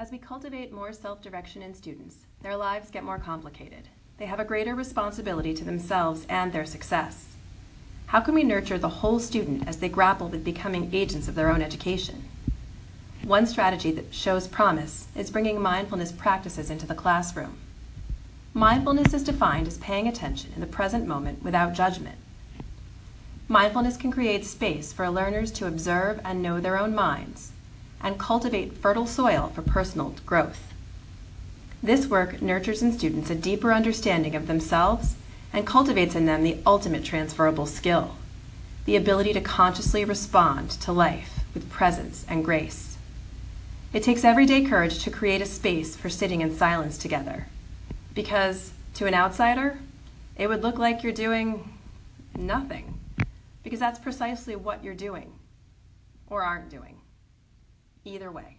As we cultivate more self-direction in students, their lives get more complicated. They have a greater responsibility to themselves and their success. How can we nurture the whole student as they grapple with becoming agents of their own education? One strategy that shows promise is bringing mindfulness practices into the classroom. Mindfulness is defined as paying attention in the present moment without judgment. Mindfulness can create space for learners to observe and know their own minds and cultivate fertile soil for personal growth. This work nurtures in students a deeper understanding of themselves and cultivates in them the ultimate transferable skill, the ability to consciously respond to life with presence and grace. It takes everyday courage to create a space for sitting in silence together, because to an outsider, it would look like you're doing nothing, because that's precisely what you're doing or aren't doing. Either way.